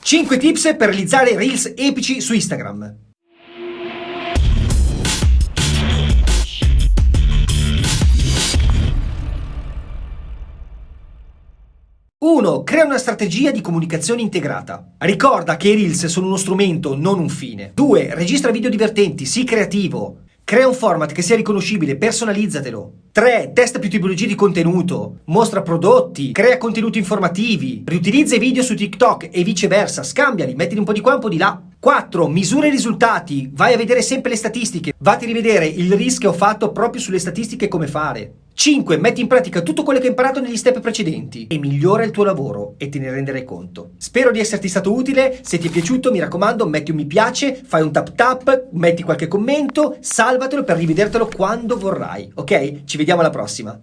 5 tips per realizzare reels epici su Instagram. Crea una strategia di comunicazione integrata. Ricorda che i Reels sono uno strumento, non un fine. 2. Registra video divertenti, sii creativo. Crea un format che sia riconoscibile, personalizzatelo. 3. Testa più tipologie di contenuto, mostra prodotti, crea contenuti informativi, riutilizza i video su TikTok e viceversa, scambiali, mettili un po' di qua, un po' di là. 4. Misura i risultati, vai a vedere sempre le statistiche, vatti a rivedere il ho fatto proprio sulle statistiche come fare. 5. Metti in pratica tutto quello che hai imparato negli step precedenti e migliora il tuo lavoro e te ne renderai conto. Spero di esserti stato utile, se ti è piaciuto mi raccomando metti un mi piace, fai un tap tap, metti qualche commento, salvatelo per rivedertelo quando vorrai, ok? Ci vediamo alla prossima!